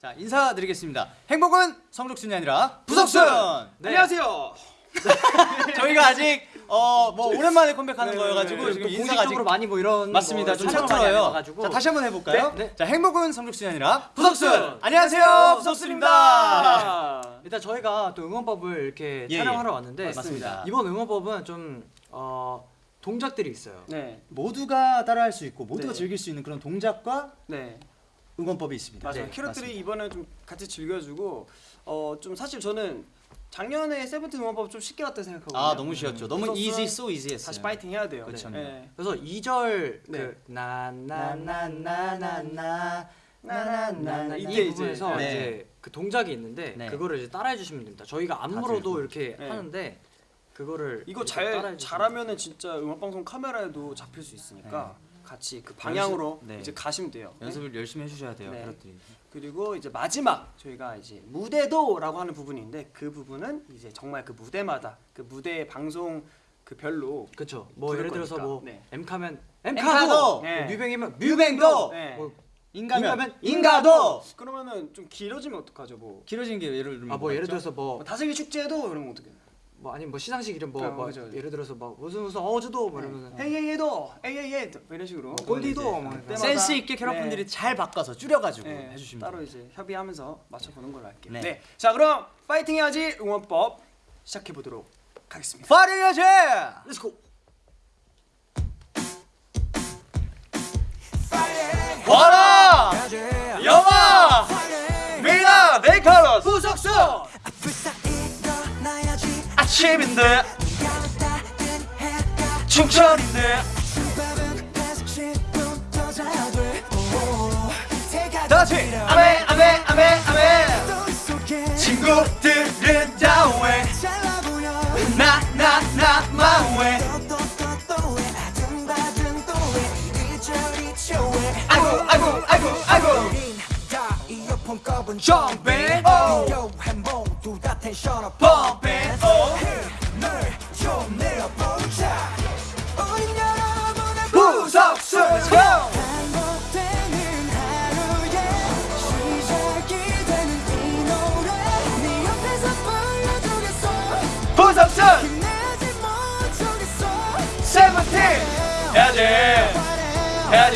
자 인사드리겠습니다. 행복은 성적순이 아니라 부석순. 네. 안녕하세요. 저희가 아직 어 뭐 오랜만에 컴백하는 네, 거여가지고 네, 지금 또 인사가 아직 많이 뭐 이런 맞습니다. 뭐좀 해가지고. 자 다시 한번 해볼까요? 네, 네. 자 행복은 성적순이 아니라 부석순. 안녕하세요 부석순입니다. 아, 일단 저희가 또 응원법을 이렇게 예, 촬영하러 예. 왔는데 맞습니다. 이번 응원법은 좀 어, 동작들이 있어요. 네, 모두가 따라할 수 있고 모두가 네. 즐길 수 있는 그런 동작과 네, 응원법이 있습니다. 맞아요. 네, 캐럿들이. 이번에 좀 같이 즐겨주고 어 좀 사실 저는 작년에 세븐틴 응원법 좀 쉽게 왔다 생각하거든요. 아 너무 쉬웠죠. 너무 easy, so easy했어요. 다시 파이팅 해야 돼요. 그렇죠. 네. 그래서 2절 네. 그 나나나나나나 나나나나 이 이때 이제, 부분에서 네. 이제 그 동작이 있는데 네. 그거를 이제 따라해 주시면 됩니다. 저희가 안무로도 이렇게 네. 하는데 그거를 이거 잘 잘하면은 진짜 음악 방송 카메라에도 잡힐 수 있으니까 같이 그 방향으로 네. 이제 가시면 돼요. 네. 연습을 열심히 해주셔야 돼요. 네. 캐럿들이. 그리고 이제 마지막 저희가 이제 무대도라고 하는 부분인데 그 부분은 이제 정말 그 무대마다 그 무대 방송 그 별로 그렇죠. 뭐 예를 들어서 거니까. 뭐 네. 엠카도! 엠카도, 네. 뭐 뮤뱅이면 뮤뱅도! 네. 뭐 인가면 인가면 인가도 그러면은 좀 길어지면 어떡하죠 뭐. 길어진 게 예를 들면 아뭐 뭐가 예를? 들어서 뭐뭐 다슬기 축제도 이런 거 어떻게? 뭐 아니면 뭐 시상식 이름 뭐, 아, 뭐 그죠, 그죠. 예를 들어서 뭐 무슨 무슨 어주도 뭐 이러면 은 헤이헤이도 헤이헤이도 뭐 이런 식으로 골디도 이제 뭐 그때마다 센스 있게 캐럿분들이 네. 잘 바꿔서 줄여가지고 네, 해주시면 따로. 이제 협의하면서 맞춰보는 걸로 할게요. 네. 네. 자 그럼 파이팅 해야지 응원법 시작해 보도록 하겠습니다. 파리야지! 렛츠고. 와라! 영화! 미나 네이컬러스! 부석수. 아침인데 충천인데 다시 아메 아메 아메 아메 친구들은 다왜 나나나 마왜 아이고 아이고 아이고 아이고 점배 오 펌배 오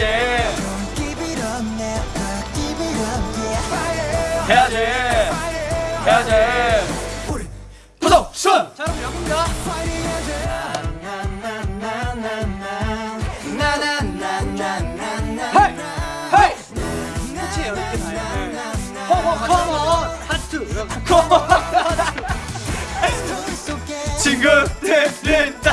해야지. 해야지. 해야지. 부석순 자 여러분 여기입니다 헤이 헤이 끝이에요. 이렇게 가요. 컴온 컴온 하트 컴온 친구들은 다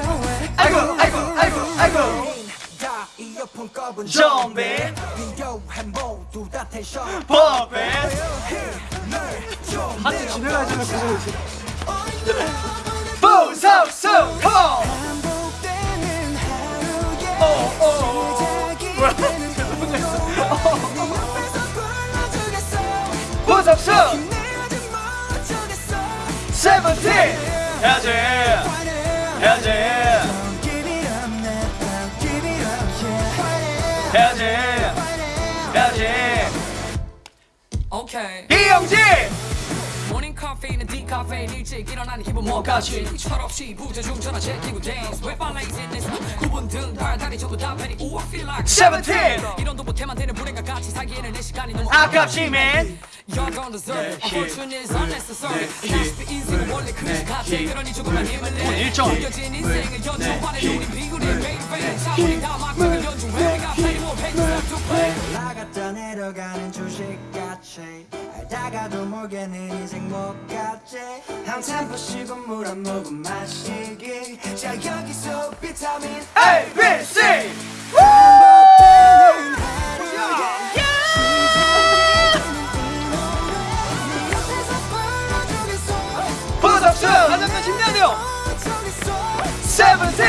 아이고 아이고 아이고 아이고. 좀비. 버베 하트 진행하시면 그거 부석수 컴 해야지. 해야지. 해야지. 오케이 이영지! 모닝 카페인은 디카페인 일찍 일어나는 기분 뭐가지? 철없이 부재중 전화 제끼고 댄스 왜 발레이즈 내 구분 등 발다리 전부 다오 I feel like 세븐틴 이런도 못해만 되는 불행과 같이 살기에는 내 시간이 너무 아깝지만 You don't deserve it. Unfortunate is unnecessary. 다시. 인생은 원래 그릇 같아 그러니 조금만 힘을 내 일정. 숨겨진 인생을 연주하는 우리 비굴이 매일매일 차분히 다 막막을 연주해 내가 play more pages to play 올라갔다 내려가는 주식같이 알다가도 모르겠는 인생 못 갔지 한참 보시고 물한 모금 마시기. 자 여기서 비타민 A B C 세븐틴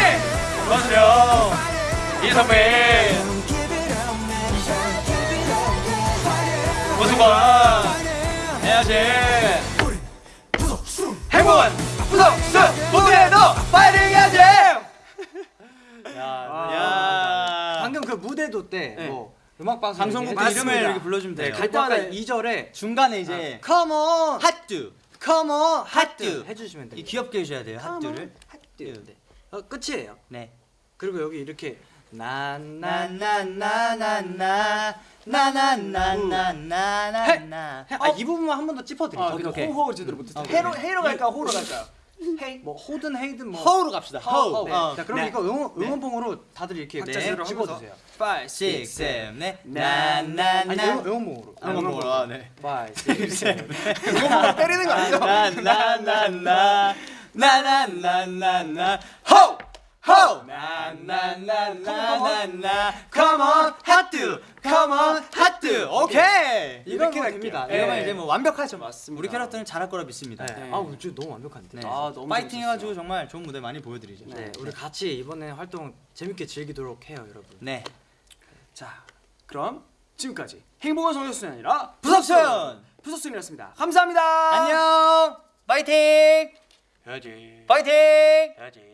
맞아요 이선민 우승관 해야지 행복한 부석수 무대도 파이팅 해야지 아. 야, 방금 그 무대도 때뭐 네. 뭐 음악 방송 방송국 이름을 이렇게 불러주면 돼요. 갈 때마다 2절에 중간에 이제 아. Come on 핫듀 Come on 핫듀 해주시면 돼요. 이 귀엽게 해줘야 돼요. 핫듀를 핫듀. 네. 어, 끝이에요. 네. 그리고 여기 이렇게 나나나나나 나 나나나나나나. 아, 이 부분만 한 번 더 짚어드릴게요. 아, 근데. 호호 제대로 못했어요. 헤로 헤로 갈까 호로 갈까요? 헤이. 뭐 호든 헤이든 뭐 허우로 갑시다. 허우. 네. 어, 자 그럼 네. 이거 응원 응원봉으로 다들 이렇게 네, 제대로 찍어주세요. 5, 6, 6, 7, 네. 아니 나나나. 응원, 응원봉으로. 아, 응원봉으로. 아, 네. 5, 6, 7. 이거 때리는 거 아니죠? 나나나나 나나나나나 호! 호! 나나나나나나 Come on 하트 Come on 하트 오케이 이건 이렇게 뭐. 됩니다. 네. 이러면 이제 뭐 완벽하죠 맞습니다. 우리 캐럿들은 잘할 거라 믿습니다 네. 아 오늘 진짜 너무 완벽한데. 네. 아, 너무 파이팅. 해가지고 정말 좋은 무대 많이 보여드리죠 네, 우리 같이 이번에 활동 재밌게 즐기도록 해요, 여러분. 네 자, 그럼 지금까지 행복한 성적순이 아니라 부석순! 부석순이었습니다. 감사합니다. 안녕 파이팅 해야지. 파이팅 해야지.